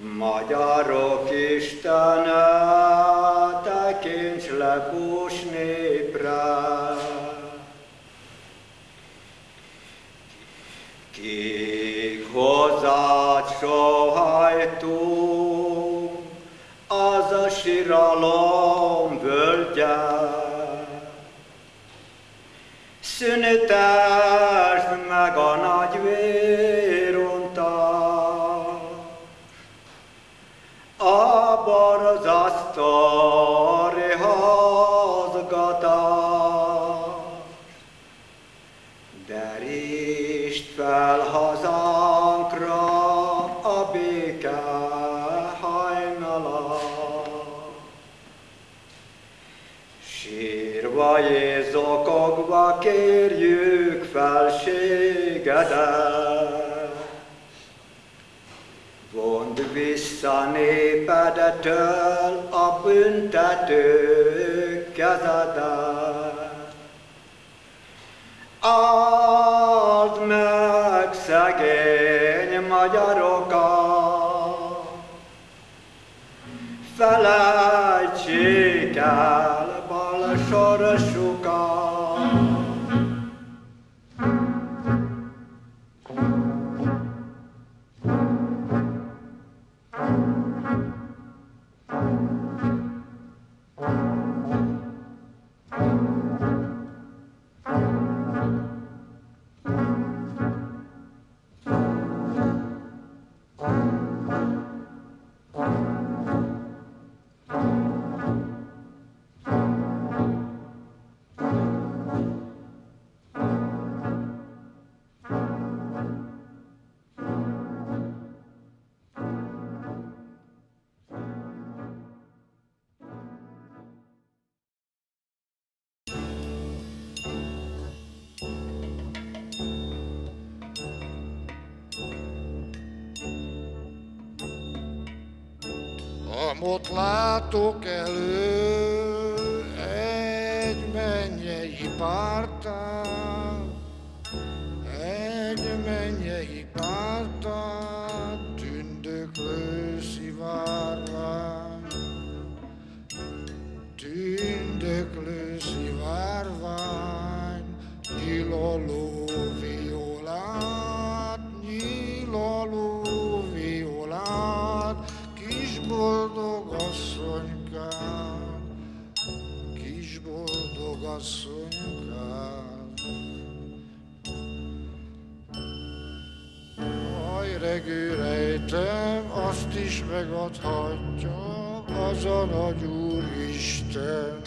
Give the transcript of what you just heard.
Magyarok Istene, tekints le bús népre. Kik hozzád sohajtunk, az a síralom völgye. Szünetesd hazgatás. Derítsd fel hazánkra a béke hajnalát. Sírva és zokogva kérjük felségedet. Vissza népedetől a büntető kezedet. Áld meg szegény magyarokat, felejtsék el bal sorsukat. Amott látok elő egy mennyei pártát, boldog asszonykám, kis boldog asszonykám. Aj, regő rejtem, azt is megadhatja az a nagy Úristen,